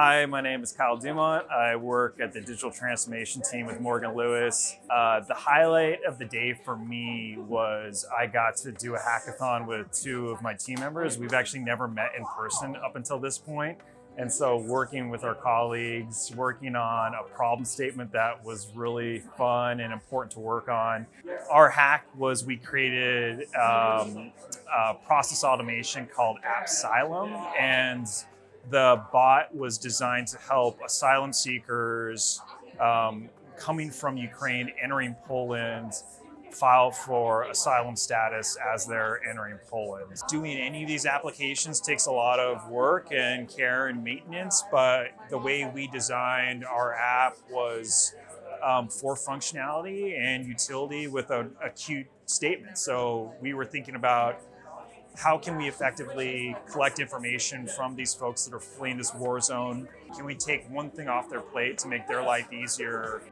Hi, my name is Kyle Dumont. I work at the digital transformation team with Morgan Lewis. Uh, the highlight of the day for me was I got to do a hackathon with two of my team members. We've actually never met in person up until this point. And so working with our colleagues, working on a problem statement that was really fun and important to work on. Our hack was we created um, a process automation called App Appsylum. And the bot was designed to help asylum seekers um, coming from Ukraine entering Poland file for asylum status as they're entering Poland. Doing any of these applications takes a lot of work and care and maintenance, but the way we designed our app was um, for functionality and utility with a cute statement. So we were thinking about how can we effectively collect information from these folks that are fleeing this war zone? Can we take one thing off their plate to make their life easier?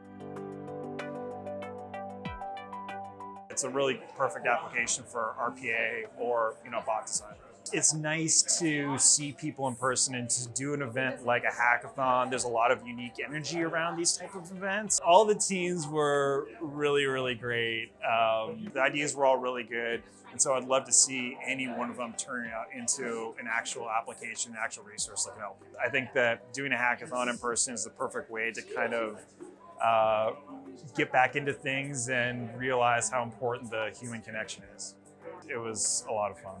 It's a really perfect application for RPA or you know bot design. It's nice to see people in person and to do an event like a hackathon. There's a lot of unique energy around these type of events. All the teams were really, really great. Um, the ideas were all really good. And so I'd love to see any one of them turn out into an actual application, an actual resource that can help. I think that doing a hackathon in person is the perfect way to kind of uh, get back into things and realize how important the human connection is. It was a lot of fun.